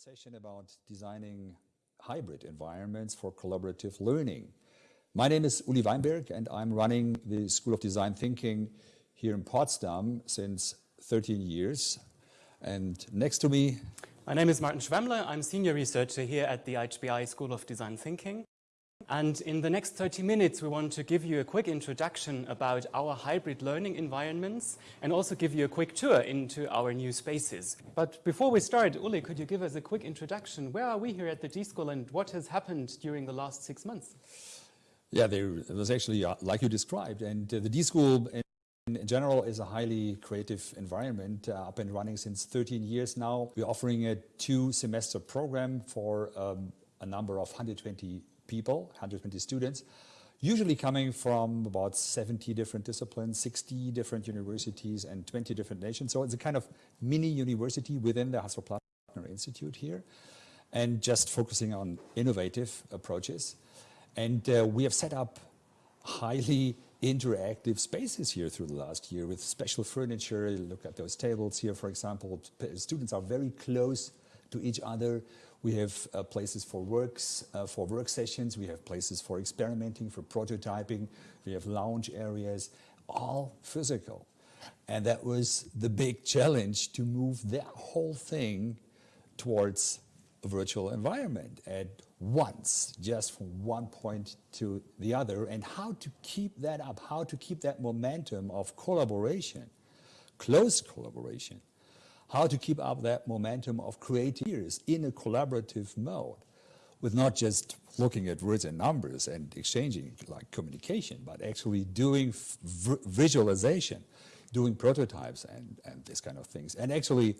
session about designing hybrid environments for collaborative learning. My name is Uli Weinberg and I'm running the School of Design Thinking here in Potsdam since 13 years. And next to me... My name is Martin Schwemmle. I'm senior researcher here at the HPI School of Design Thinking. And in the next 30 minutes, we want to give you a quick introduction about our hybrid learning environments and also give you a quick tour into our new spaces. But before we start, Uli, could you give us a quick introduction? Where are we here at the D-School and what has happened during the last six months? Yeah, there was actually, uh, like you described, and uh, the D-School in general is a highly creative environment, uh, up and running since 13 years now. We're offering a two-semester program for um, a number of 120 people, 120 students, usually coming from about 70 different disciplines, 60 different universities and 20 different nations. So it's a kind of mini university within the Hasso-Plattner Institute here and just focusing on innovative approaches. And uh, we have set up highly interactive spaces here through the last year with special furniture. Look at those tables here, for example. Students are very close to each other. We have uh, places for works, uh, for work sessions. We have places for experimenting, for prototyping. We have lounge areas, all physical. And that was the big challenge to move that whole thing towards a virtual environment at once, just from one point to the other, and how to keep that up, how to keep that momentum of collaboration, close collaboration, how to keep up that momentum of creators in a collaborative mode with not just looking at words and numbers and exchanging like communication, but actually doing visualization, doing prototypes and, and this kind of things. And actually,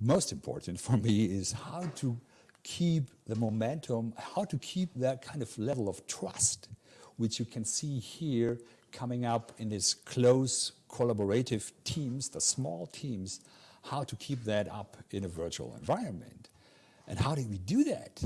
most important for me is how to keep the momentum, how to keep that kind of level of trust, which you can see here coming up in these close collaborative teams, the small teams, how to keep that up in a virtual environment. And how do we do that?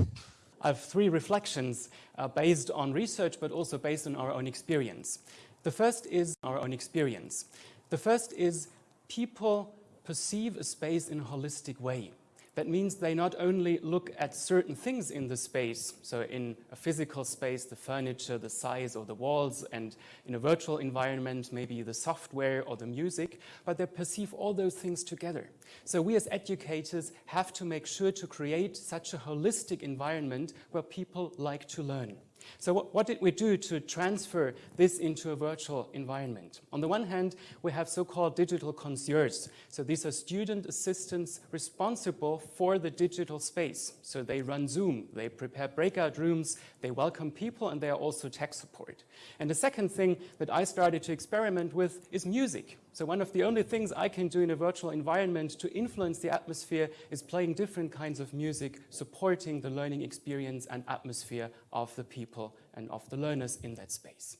I have three reflections uh, based on research, but also based on our own experience. The first is our own experience. The first is people perceive a space in a holistic way. That means they not only look at certain things in the space, so in a physical space, the furniture, the size or the walls, and in a virtual environment, maybe the software or the music, but they perceive all those things together. So we as educators have to make sure to create such a holistic environment where people like to learn. So what, what, did we do to transfer this into a virtual environment? On the one hand, we have so-called digital concierges. So these are student assistants responsible for the digital space. So they run Zoom, they prepare breakout rooms, they welcome people, and they are also tech support. And the second thing that I started to experiment with is music. So one of the only things I can do in a virtual environment to influence the atmosphere is playing different kinds of music, supporting the learning experience and atmosphere of the people and of the learners in that space.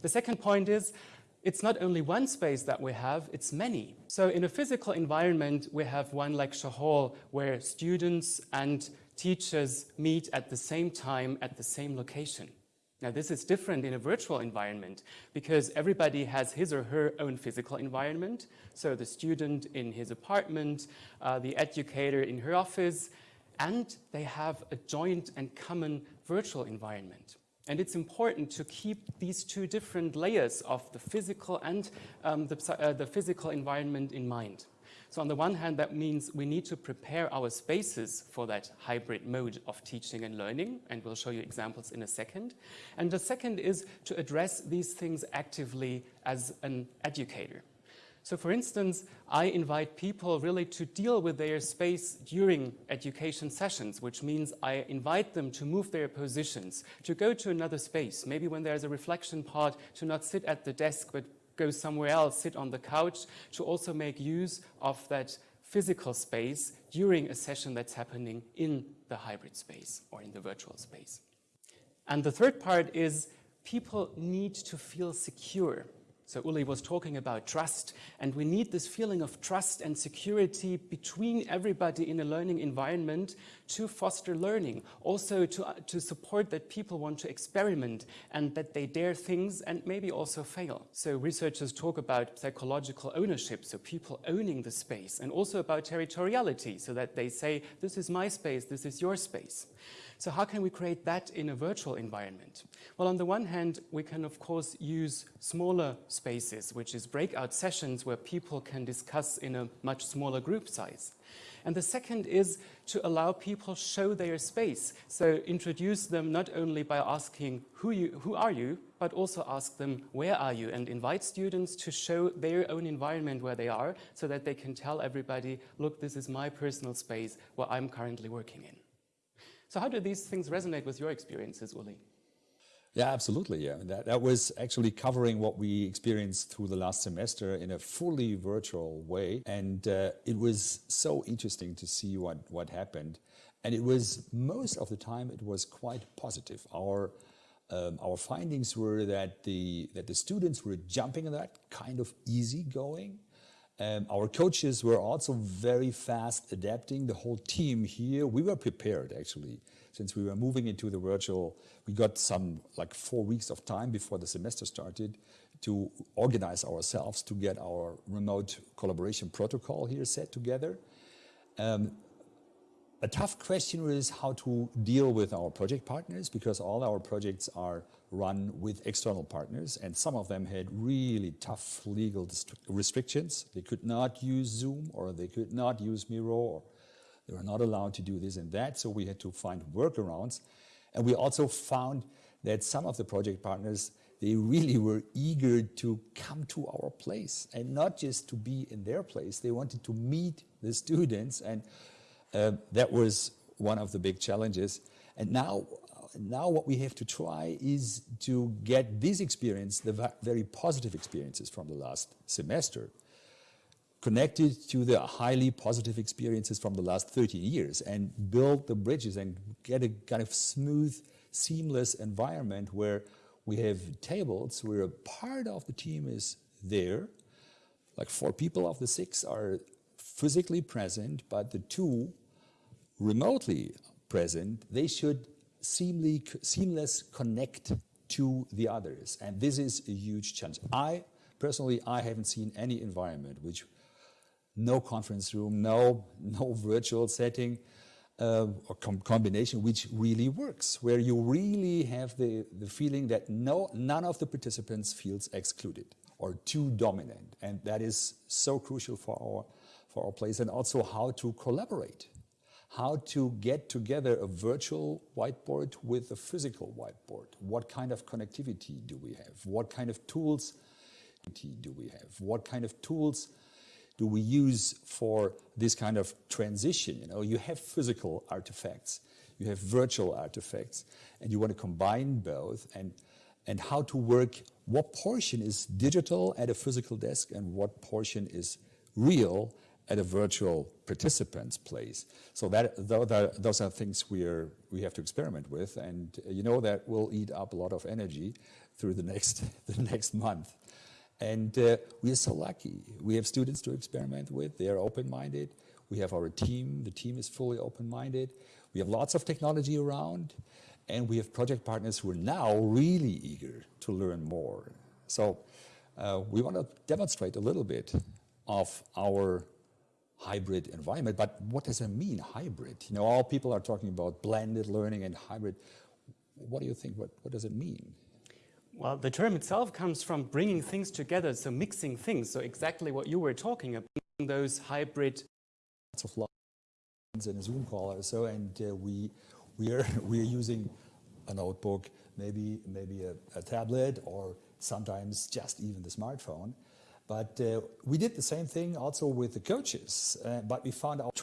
The second point is, it's not only one space that we have, it's many. So in a physical environment, we have one lecture hall where students and teachers meet at the same time at the same location. Now this is different in a virtual environment because everybody has his or her own physical environment. So the student in his apartment, uh, the educator in her office, and they have a joint and common virtual environment. And it's important to keep these two different layers of the physical and um, the, uh, the physical environment in mind. So on the one hand, that means we need to prepare our spaces for that hybrid mode of teaching and learning, and we'll show you examples in a second. And the second is to address these things actively as an educator. So for instance, I invite people really to deal with their space during education sessions, which means I invite them to move their positions, to go to another space, maybe when there's a reflection part, to not sit at the desk, but go somewhere else, sit on the couch, to also make use of that physical space during a session that's happening in the hybrid space or in the virtual space. And the third part is people need to feel secure. So Uli was talking about trust, and we need this feeling of trust and security between everybody in a learning environment to foster learning, also to, uh, to support that people want to experiment and that they dare things and maybe also fail. So researchers talk about psychological ownership, so people owning the space, and also about territoriality, so that they say, this is my space, this is your space. So how can we create that in a virtual environment? Well, on the one hand, we can of course use smaller spaces, which is breakout sessions where people can discuss in a much smaller group size. And the second is to allow people show their space. So introduce them not only by asking who, you, who are you, but also ask them where are you and invite students to show their own environment where they are so that they can tell everybody, look, this is my personal space where I'm currently working in. So how do these things resonate with your experiences, Uli? Yeah, absolutely. Yeah, that, that was actually covering what we experienced through the last semester in a fully virtual way, and uh, it was so interesting to see what what happened. And it was most of the time it was quite positive. Our um, our findings were that the that the students were jumping in that kind of easygoing, um, our coaches were also very fast adapting. The whole team here, we were prepared actually, since we were moving into the virtual. We got some like four weeks of time before the semester started to organize ourselves to get our remote collaboration protocol here set together. Um, a tough question is how to deal with our project partners because all our projects are run with external partners and some of them had really tough legal restrictions. They could not use Zoom or they could not use Miro or they were not allowed to do this and that. So we had to find workarounds. And we also found that some of the project partners, they really were eager to come to our place and not just to be in their place. They wanted to meet the students and uh, that was one of the big challenges. And now, now what we have to try is to get this experience, the very positive experiences from the last semester, connected to the highly positive experiences from the last 13 years and build the bridges and get a kind of smooth, seamless environment where we have tables where a part of the team is there, like four people of the six are physically present, but the two remotely present, they should seamless connect to the others. And this is a huge challenge. I, personally, I haven't seen any environment which no conference room, no, no virtual setting, uh, or com combination which really works, where you really have the, the feeling that no, none of the participants feels excluded or too dominant. And that is so crucial for our, for our place and also how to collaborate how to get together a virtual whiteboard with a physical whiteboard. What kind of connectivity do we have? What kind of tools do we have? What kind of tools do we use for this kind of transition? You know, you have physical artifacts, you have virtual artifacts, and you want to combine both and and how to work, what portion is digital at a physical desk and what portion is real at a virtual participant's place. So that, those are things we, are, we have to experiment with, and uh, you know that will eat up a lot of energy through the next, the next month. And uh, we are so lucky. We have students to experiment with. They are open-minded. We have our team. The team is fully open-minded. We have lots of technology around. And we have project partners who are now really eager to learn more. So uh, we want to demonstrate a little bit of our hybrid environment. But what does it mean, hybrid? You know, all people are talking about blended learning and hybrid. What do you think? What, what does it mean? Well, the term itself comes from bringing things together, so mixing things. So exactly what you were talking about, those hybrid. Lots of lines in a Zoom call or so, and uh, we we are we are using a notebook, maybe maybe a, a tablet, or sometimes just even the smartphone. But uh, we did the same thing also with the coaches, uh, but we found out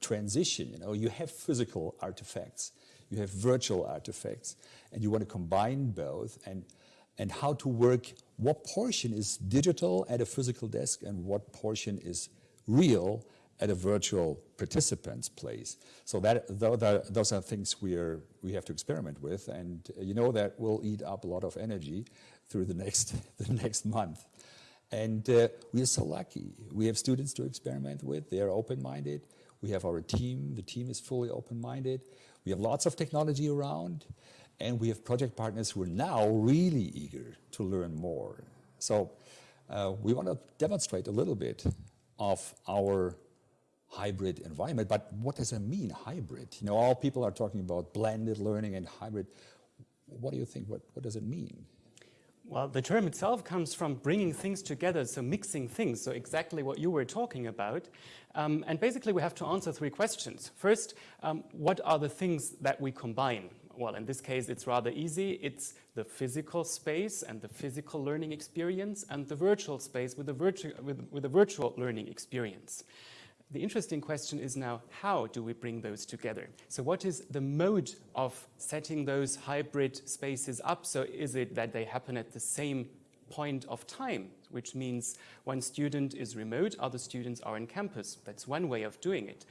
transition, you know, you have physical artifacts, you have virtual artifacts, and you want to combine both and, and how to work, what portion is digital at a physical desk and what portion is real at a virtual participant's place. So that those are things we are we have to experiment with, and you know that will eat up a lot of energy through the next the next month. And uh, we are so lucky. We have students to experiment with. They are open-minded. We have our team. The team is fully open-minded. We have lots of technology around, and we have project partners who are now really eager to learn more. So uh, we want to demonstrate a little bit of our hybrid environment. But what does it mean, hybrid? You know, all people are talking about blended learning and hybrid. What do you think? What, what does it mean? Well, the term itself comes from bringing things together, so mixing things, so exactly what you were talking about. Um, and basically, we have to answer three questions. First, um, what are the things that we combine? Well, in this case, it's rather easy. It's the physical space and the physical learning experience and the virtual space with the, virtu with, with the virtual learning experience. The interesting question is now, how do we bring those together? So what is the mode of setting those hybrid spaces up? So is it that they happen at the same point of time, which means one student is remote, other students are in campus. That's one way of doing it.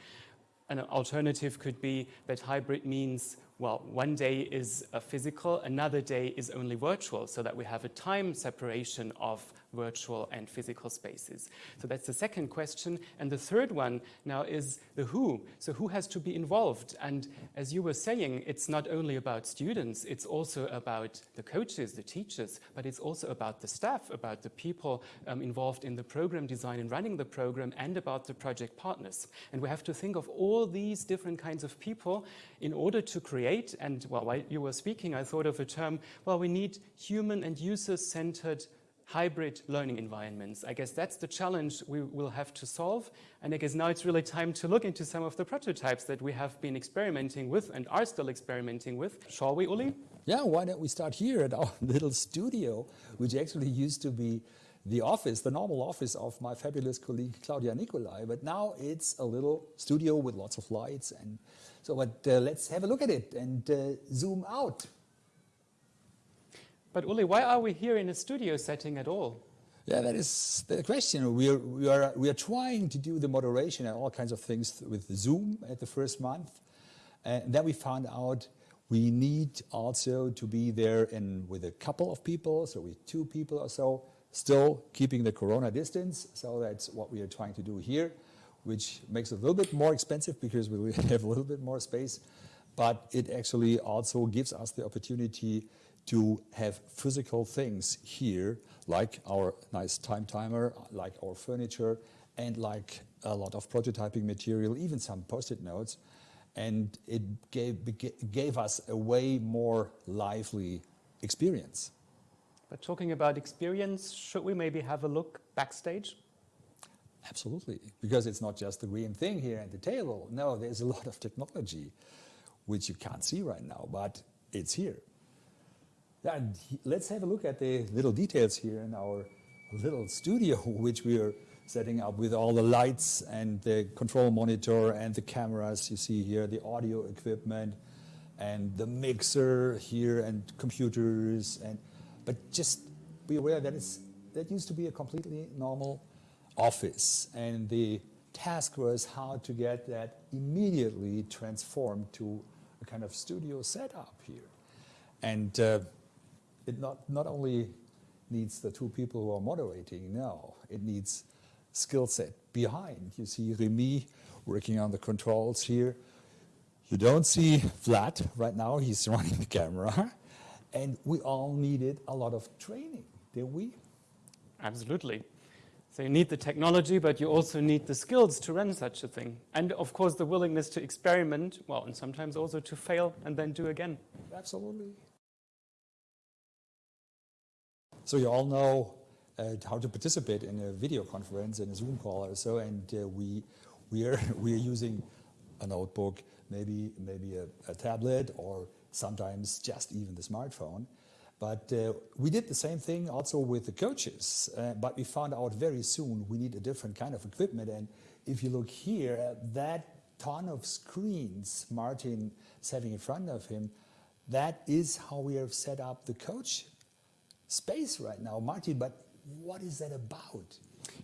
An alternative could be that hybrid means, well, one day is physical, another day is only virtual, so that we have a time separation of virtual and physical spaces. So that's the second question. And the third one now is the who. So who has to be involved? And as you were saying, it's not only about students, it's also about the coaches, the teachers, but it's also about the staff, about the people um, involved in the program design and running the program, and about the project partners. And we have to think of all these different kinds of people in order to create, and well, while you were speaking, I thought of a term, well, we need human and user-centered hybrid learning environments. I guess that's the challenge we will have to solve. And I guess now it's really time to look into some of the prototypes that we have been experimenting with and are still experimenting with. Shall we, Uli? Yeah, why don't we start here at our little studio, which actually used to be the office, the normal office of my fabulous colleague Claudia Nicolai, but now it's a little studio with lots of lights. And so but, uh, let's have a look at it and uh, zoom out. But Uli, why are we here in a studio setting at all? Yeah, that is the question. We are, we are, we are trying to do the moderation and all kinds of things with Zoom at the first month. And then we found out we need also to be there in, with a couple of people, so with two people or so, still keeping the corona distance. So that's what we are trying to do here, which makes it a little bit more expensive because we have a little bit more space. But it actually also gives us the opportunity to have physical things here, like our nice time timer, like our furniture, and like a lot of prototyping material, even some post-it notes. And it gave, gave us a way more lively experience. But talking about experience, should we maybe have a look backstage? Absolutely, because it's not just the green thing here at the table. No, there's a lot of technology which you can't see right now, but it's here. And let's have a look at the little details here in our little studio, which we are setting up with all the lights and the control monitor and the cameras. You see here the audio equipment and the mixer here and computers. And but just be aware that it's that used to be a completely normal office, and the task was how to get that immediately transformed to a kind of studio setup here. And uh, it not, not only needs the two people who are moderating, now, it needs skill set behind. You see Remy working on the controls here. You don't see Vlad right now, he's running the camera. And we all needed a lot of training, did we? Absolutely. So you need the technology, but you also need the skills to run such a thing. And of course, the willingness to experiment, well, and sometimes also to fail and then do again. Absolutely. So you all know uh, how to participate in a video conference, in a Zoom call or so, and uh, we, we, are, we are using a notebook, maybe, maybe a, a tablet, or sometimes just even the smartphone. But uh, we did the same thing also with the coaches, uh, but we found out very soon we need a different kind of equipment. And if you look here, uh, that ton of screens Martin setting in front of him, that is how we have set up the coach space right now. Martin, but what is that about?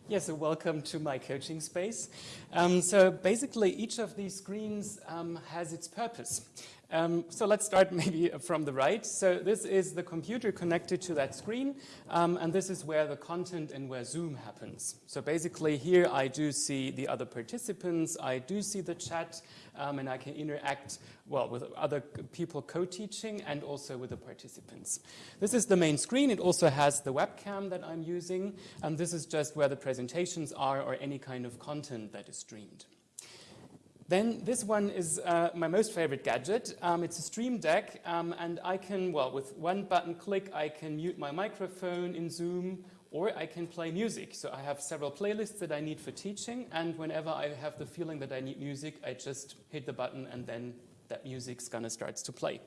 Yes, so welcome to my coaching space. Um, so basically, each of these screens um, has its purpose. Um, so let's start maybe from the right. So this is the computer connected to that screen, um, and this is where the content and where Zoom happens. So basically here I do see the other participants, I do see the chat, um, and I can interact, well, with other people co-teaching and also with the participants. This is the main screen. It also has the webcam that I'm using, and this is just where the presentations are or any kind of content that is streamed. Then this one is uh, my most favorite gadget. Um, it's a Stream Deck, um, and I can, well, with one button click, I can mute my microphone in Zoom, or I can play music. So I have several playlists that I need for teaching, and whenever I have the feeling that I need music, I just hit the button, and then that music's gonna start to play.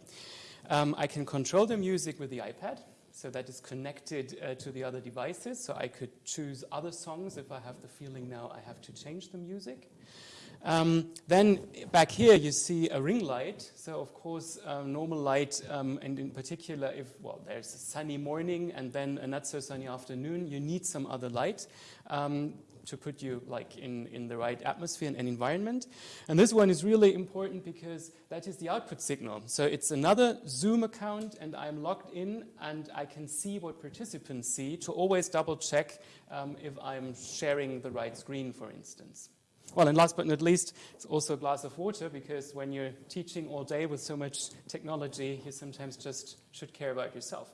Um, I can control the music with the iPad, so that is connected uh, to the other devices, so I could choose other songs if I have the feeling now I have to change the music. Um, then back here you see a ring light. So of course um, normal light um, and in particular if well there's a sunny morning and then a not so sunny afternoon you need some other light um, to put you like in, in the right atmosphere and environment. And this one is really important because that is the output signal. So it's another Zoom account and I'm logged in and I can see what participants see to always double check um, if I'm sharing the right screen for instance. Well, and last but not least, it's also a glass of water because when you're teaching all day with so much technology, you sometimes just should care about yourself.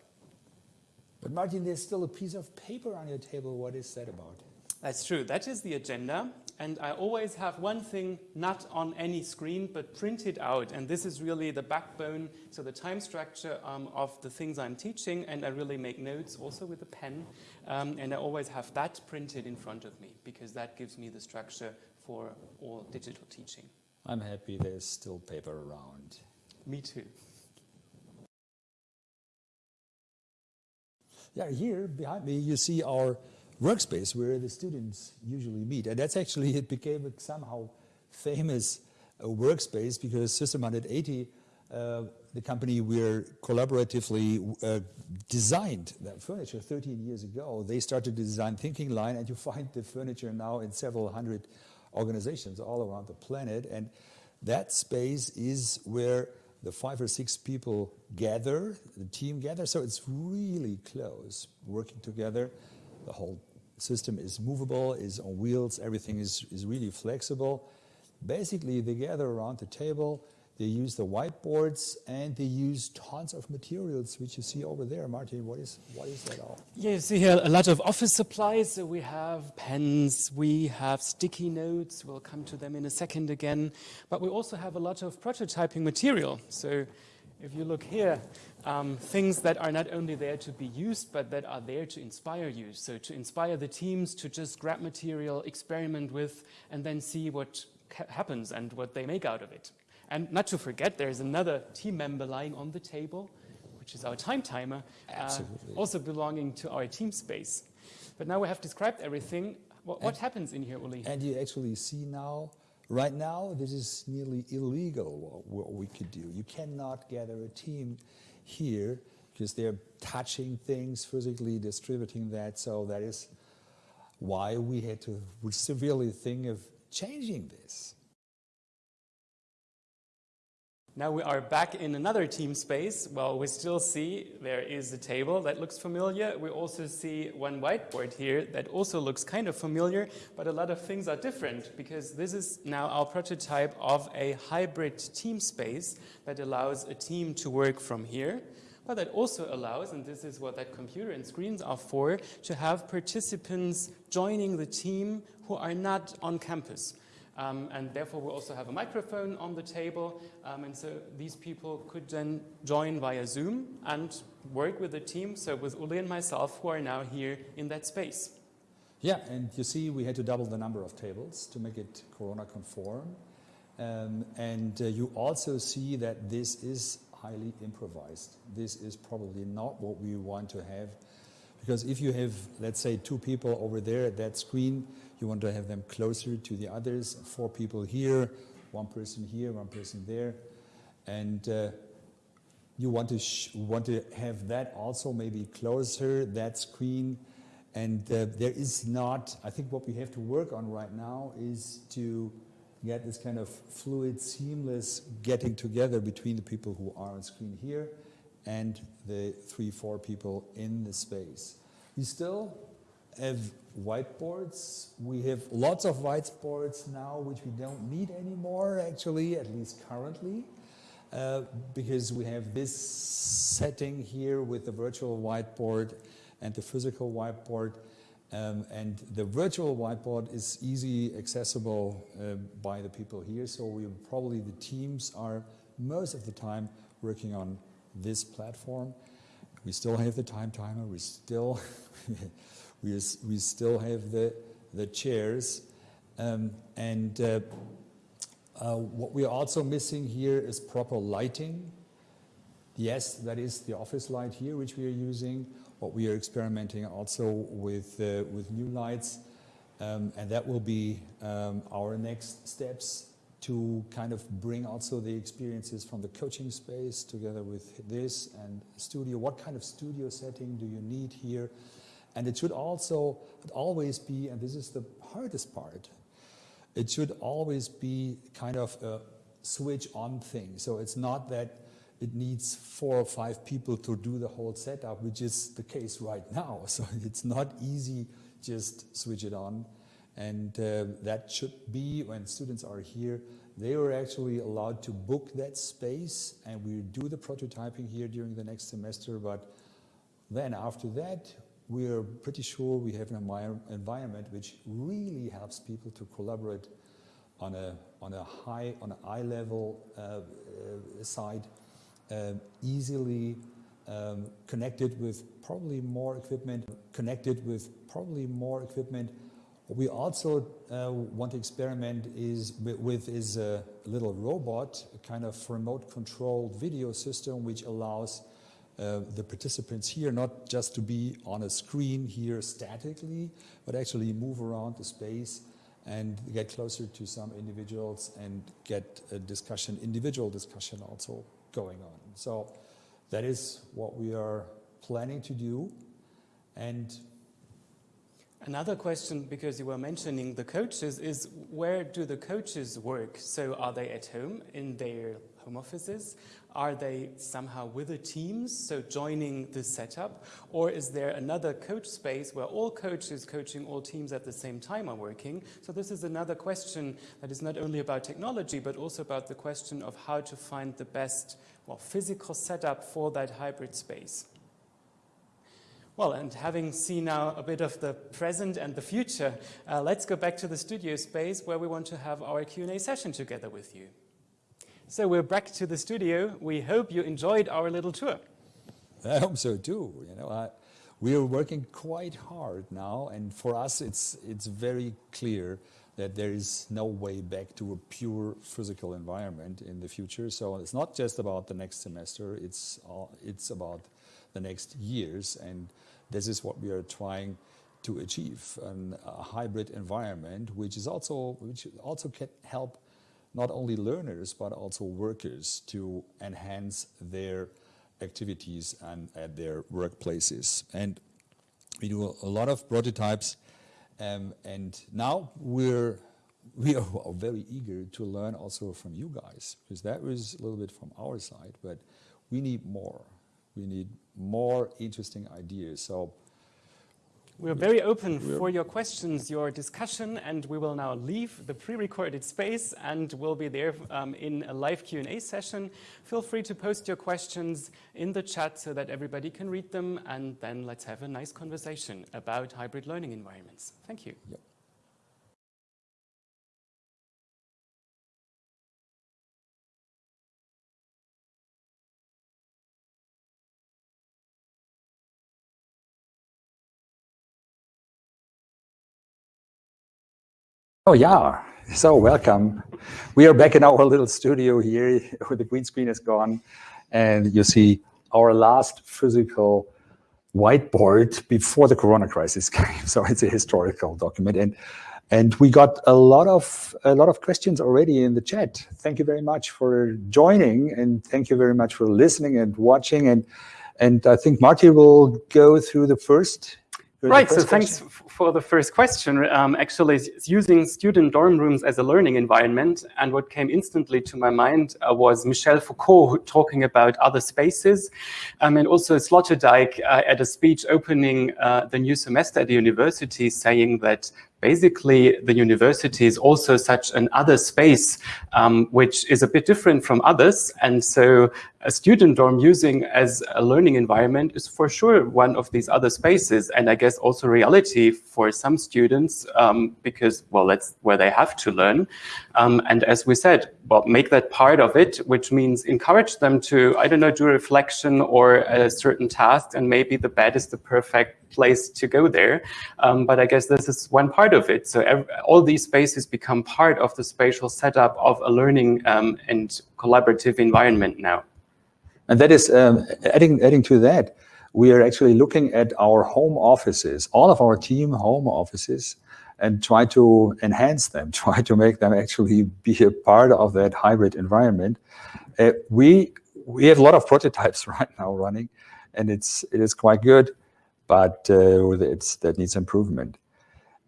But Martin, there's still a piece of paper on your table. What is that about? That's true. That is the agenda. And I always have one thing not on any screen, but printed out. And this is really the backbone, so the time structure um, of the things I'm teaching. And I really make notes also with a pen. Um, and I always have that printed in front of me because that gives me the structure for all digital teaching. I'm happy there's still paper around. Me too. Yeah, here behind me you see our workspace where the students usually meet. And that's actually, it became a somehow famous uh, workspace because System 180, uh, the company where collaboratively uh, designed that furniture 13 years ago, they started the design thinking line and you find the furniture now in several hundred organizations all around the planet. And that space is where the five or six people gather, the team gather. So it's really close, working together. The whole system is movable, is on wheels, everything is, is really flexible. Basically, they gather around the table, they use the whiteboards and they use tons of materials, which you see over there. Martin, what is, what is that all? Yeah, you see here a lot of office supplies. So we have pens, we have sticky notes. We'll come to them in a second again. But we also have a lot of prototyping material. So if you look here, um, things that are not only there to be used, but that are there to inspire you. So to inspire the teams to just grab material, experiment with, and then see what happens and what they make out of it. And not to forget, there's another team member lying on the table, which is our time timer, uh, also belonging to our team space. But now we have described everything. What, what happens in here, Uli? And you actually see now, right now, this is nearly illegal what, what we could do. You cannot gather a team here because they're touching things, physically distributing that. So that is why we had to severely think of changing this. Now we are back in another team space. Well, we still see there is a table that looks familiar. We also see one whiteboard here that also looks kind of familiar, but a lot of things are different because this is now our prototype of a hybrid team space that allows a team to work from here. But that also allows, and this is what that computer and screens are for, to have participants joining the team who are not on campus. Um, and therefore, we also have a microphone on the table. Um, and so these people could then join via Zoom and work with the team, so with Uli and myself, who are now here in that space. Yeah, and you see we had to double the number of tables to make it Corona conform. Um, and uh, you also see that this is highly improvised. This is probably not what we want to have. Because if you have, let's say, two people over there at that screen, you want to have them closer to the others, four people here, one person here, one person there. And uh, you want to, want to have that also maybe closer, that screen, And uh, there is not, I think what we have to work on right now is to get this kind of fluid, seamless getting together between the people who are on screen here and the three, four people in the space. We still have whiteboards. We have lots of whiteboards now, which we don't need anymore, actually, at least currently, uh, because we have this setting here with the virtual whiteboard and the physical whiteboard. Um, and the virtual whiteboard is easy accessible uh, by the people here. So we probably the teams are most of the time working on this platform. We still have the time timer. We still we, we still have the the chairs, um, and uh, uh, what we are also missing here is proper lighting. Yes, that is the office light here, which we are using. What we are experimenting also with, uh, with new lights. Um, and that will be um, our next steps to kind of bring also the experiences from the coaching space together with this and studio. What kind of studio setting do you need here? And it should also always be, and this is the hardest part, it should always be kind of a switch on thing. So it's not that it needs four or five people to do the whole setup, which is the case right now. So it's not easy just switch it on. And uh, that should be when students are here, they are actually allowed to book that space and we do the prototyping here during the next semester. But then after that, we are pretty sure we have an environment which really helps people to collaborate on a, on a high, on an eye level uh, uh, side um, easily um, connected with probably more equipment, connected with probably more equipment. What we also uh, want to experiment is with is a little robot, a kind of remote controlled video system which allows uh, the participants here not just to be on a screen here statically, but actually move around the space and get closer to some individuals and get a discussion, individual discussion also going on. So that is what we are planning to do. And Another question, because you were mentioning the coaches, is where do the coaches work? So are they at home in their home offices? Are they somehow with the teams, so joining the setup? Or is there another coach space where all coaches coaching all teams at the same time are working? So this is another question that is not only about technology, but also about the question of how to find the best well, physical setup for that hybrid space. Well, and having seen now a bit of the present and the future, uh, let's go back to the studio space where we want to have our Q&A session together with you. So we're back to the studio. We hope you enjoyed our little tour. I hope so too. You know, I, we are working quite hard now, and for us, it's it's very clear that there is no way back to a pure physical environment in the future. So it's not just about the next semester; it's all, it's about the next years, and this is what we are trying to achieve: an, a hybrid environment, which is also which also can help not only learners but also workers to enhance their activities and at their workplaces. And we do a lot of prototypes um, and now we're we are very eager to learn also from you guys because that was a little bit from our side, but we need more. We need more interesting ideas. So we're very open for your questions, your discussion, and we will now leave the pre-recorded space and we'll be there um, in a live Q&A session. Feel free to post your questions in the chat so that everybody can read them, and then let's have a nice conversation about hybrid learning environments. Thank you. Yep. Oh yeah, so welcome. We are back in our little studio here where the green screen is gone and you see our last physical whiteboard before the corona crisis came. So it's a historical document and and we got a lot of a lot of questions already in the chat. Thank you very much for joining and thank you very much for listening and watching and and I think Marty will go through the first Right, so thanks for the first question. Um, actually, using student dorm rooms as a learning environment. And what came instantly to my mind uh, was Michel Foucault talking about other spaces. Um, and also Sloterdijk uh, at a speech opening uh, the new semester at the university saying that basically the university is also such an other space, um, which is a bit different from others. And so a student dorm using as a learning environment is for sure one of these other spaces. And I guess also reality for some students um, because, well, that's where they have to learn. Um, and as we said, well, make that part of it, which means encourage them to, I don't know, do reflection or a certain task. And maybe the bed is the perfect place to go there. Um, but I guess this is one part of it. So every, all these spaces become part of the spatial setup of a learning um, and collaborative environment now. And that is, um, adding, adding to that, we are actually looking at our home offices, all of our team home offices, and try to enhance them, try to make them actually be a part of that hybrid environment. Uh, we we have a lot of prototypes right now running, and it's it is quite good but uh, it's, that needs improvement.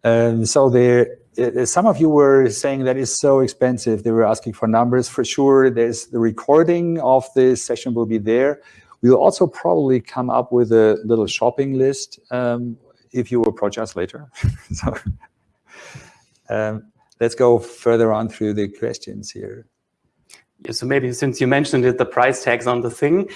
Um, so there, some of you were saying that is so expensive. They were asking for numbers. For sure, there's the recording of this session will be there. We'll also probably come up with a little shopping list um, if you approach us later. so um, let's go further on through the questions here. Yeah, so maybe since you mentioned it, the price tags on the thing.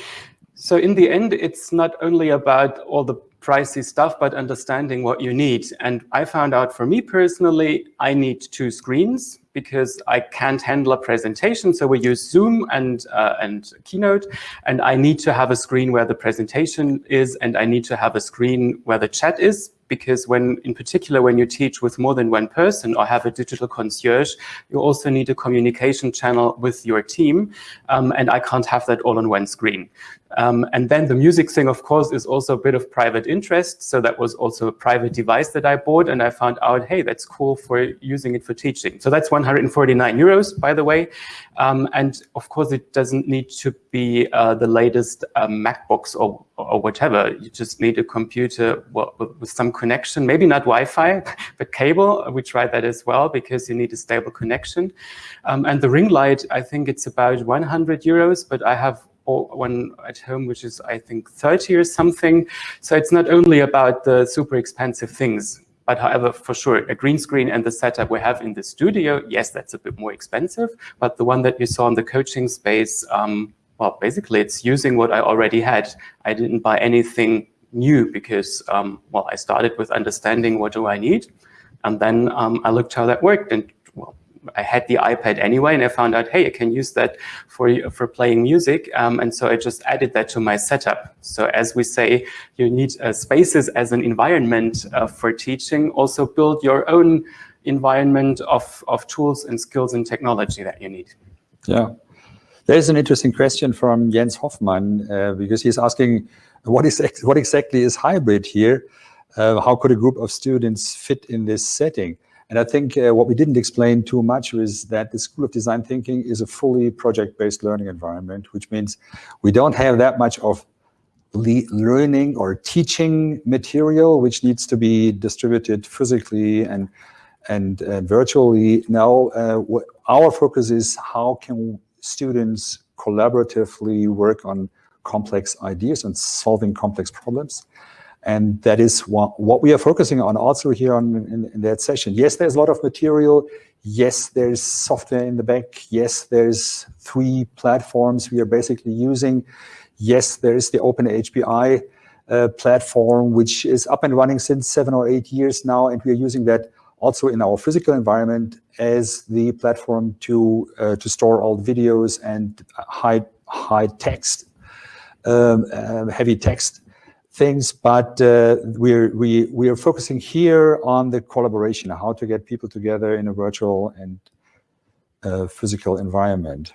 So in the end, it's not only about all the pricey stuff, but understanding what you need. And I found out for me personally, I need two screens because I can't handle a presentation. So we use Zoom and, uh, and Keynote, and I need to have a screen where the presentation is, and I need to have a screen where the chat is because when, in particular, when you teach with more than one person or have a digital concierge, you also need a communication channel with your team. Um, and I can't have that all on one screen. Um, and then the music thing, of course, is also a bit of private interest. So that was also a private device that I bought. And I found out, hey, that's cool for using it for teaching. So that's 149 euros, by the way. Um, and of course, it doesn't need to be uh, the latest um, MacBooks or, or whatever. You just need a computer with some connection, maybe not Wi-Fi, but cable. We tried that as well because you need a stable connection. Um, and the ring light, I think it's about 100 euros, but I have one at home, which is, I think, 30 or something. So it's not only about the super expensive things, but however, for sure, a green screen and the setup we have in the studio, yes, that's a bit more expensive. But the one that you saw in the coaching space, um, well, basically, it's using what I already had. I didn't buy anything new because, um, well, I started with understanding what do I need. And then um, I looked how that worked and well, I had the iPad anyway, and I found out, hey, I can use that for for playing music, um, and so I just added that to my setup. So as we say, you need uh, spaces as an environment uh, for teaching. Also build your own environment of of tools and skills and technology that you need. Yeah, there's an interesting question from Jens Hoffmann uh, because he's asking, what is what exactly is hybrid here? Uh, how could a group of students fit in this setting? And I think uh, what we didn't explain too much is that the School of Design Thinking is a fully project-based learning environment, which means we don't have that much of learning or teaching material, which needs to be distributed physically and and uh, virtually. Now, uh, our focus is how can students collaboratively work on complex ideas and solving complex problems. And that is what, what we are focusing on also here on, in, in, that session. Yes, there's a lot of material. Yes, there's software in the back. Yes, there's three platforms we are basically using. Yes, there's the Open HPI uh, platform, which is up and running since seven or eight years now. And we are using that also in our physical environment as the platform to uh, to store all videos and high high text, um, uh, heavy text things, but uh, we're, we, we are focusing here on the collaboration, how to get people together in a virtual and uh, physical environment.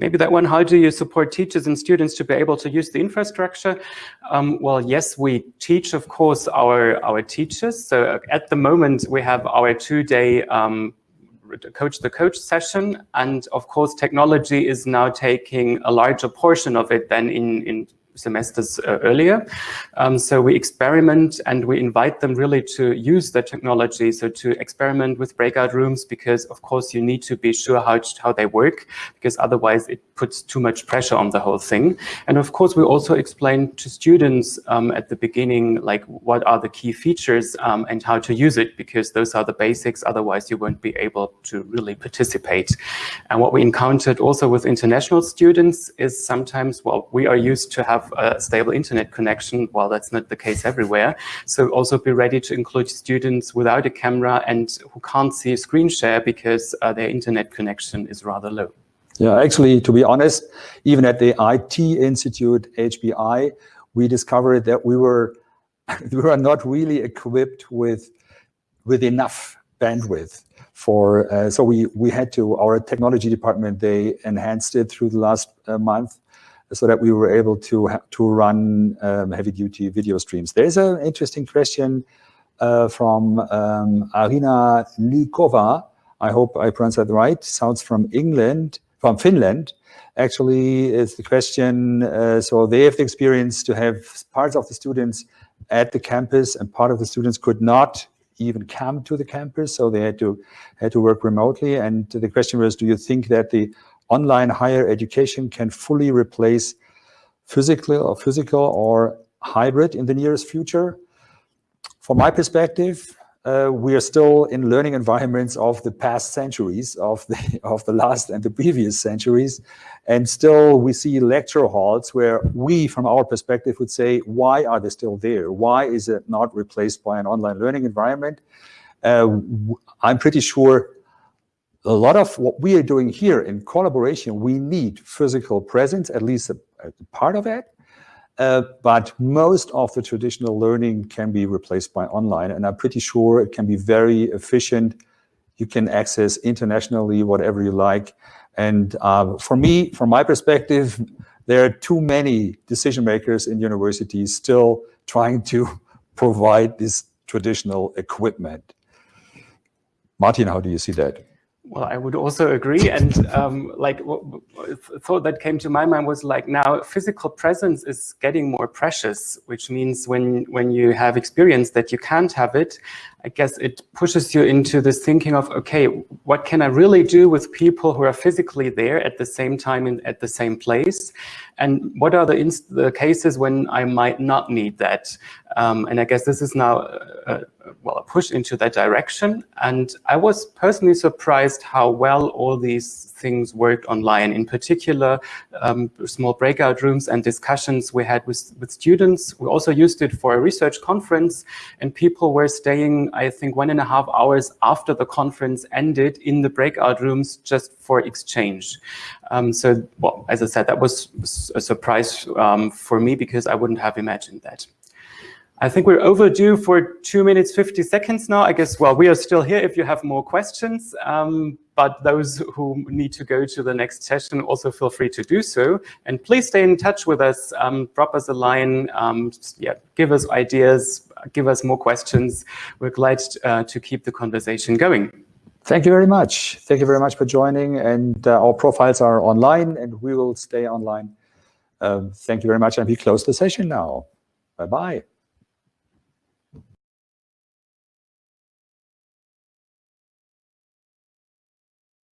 Maybe that one, how do you support teachers and students to be able to use the infrastructure? Um, well, yes, we teach, of course, our, our teachers. So at the moment, we have our two-day um, coach the coach session. And of course, technology is now taking a larger portion of it than in, in semesters uh, earlier. Um, so we experiment and we invite them really to use the technology, so to experiment with breakout rooms because of course you need to be sure how, how they work because otherwise it puts too much pressure on the whole thing. And of course we also explain to students um, at the beginning like what are the key features um, and how to use it because those are the basics, otherwise you won't be able to really participate. And what we encountered also with international students is sometimes, well, we are used to have a stable internet connection, while that's not the case everywhere. So also be ready to include students without a camera and who can't see a screen share because uh, their internet connection is rather low. Yeah, actually, to be honest, even at the IT Institute, HPI, we discovered that we were we were not really equipped with with enough bandwidth for uh, so we we had to our technology department they enhanced it through the last uh, month so that we were able to to run um, heavy duty video streams. There's an interesting question uh, from um, Arina Lykova. I hope I pronounced that right. Sounds from England, from Finland. Actually, is the question. Uh, so they have the experience to have parts of the students at the campus and part of the students could not even come to the campus, so they had to had to work remotely. And the question was, do you think that the online higher education can fully replace physical or physical or hybrid in the nearest future? From my perspective, uh, we are still in learning environments of the past centuries, of the of the last and the previous centuries, and still we see lecture halls where we, from our perspective, would say, why are they still there? Why is it not replaced by an online learning environment? Uh, I'm pretty sure a lot of what we are doing here in collaboration, we need physical presence, at least a, a part of it. Uh, but most of the traditional learning can be replaced by online. And I'm pretty sure it can be very efficient. You can access internationally whatever you like. And uh, for me, from my perspective, there are too many decision makers in universities still trying to provide this traditional equipment. Martin, how do you see that? Well, I would also agree. And um, like thought that came to my mind was like now physical presence is getting more precious, which means when when you have experience that you can't have it, I guess it pushes you into this thinking of, okay, what can I really do with people who are physically there at the same time and at the same place? And what are the, the cases when I might not need that? Um, and I guess this is now, a, well, a push into that direction. And I was personally surprised how well all these things worked online. In particular, um, small breakout rooms and discussions we had with, with students. We also used it for a research conference and people were staying, I think, one and a half hours after the conference ended in the breakout rooms just for exchange. Um, so, well, as I said, that was a surprise um, for me because I wouldn't have imagined that. I think we're overdue for two minutes, 50 seconds now. I guess, well, we are still here if you have more questions, um, but those who need to go to the next session also feel free to do so. And please stay in touch with us, um, drop us a line, um, yeah, give us ideas, give us more questions. We're glad uh, to keep the conversation going. Thank you very much. Thank you very much for joining. And uh, our profiles are online and we will stay online. Um, thank you very much. And we close the session now. Bye-bye.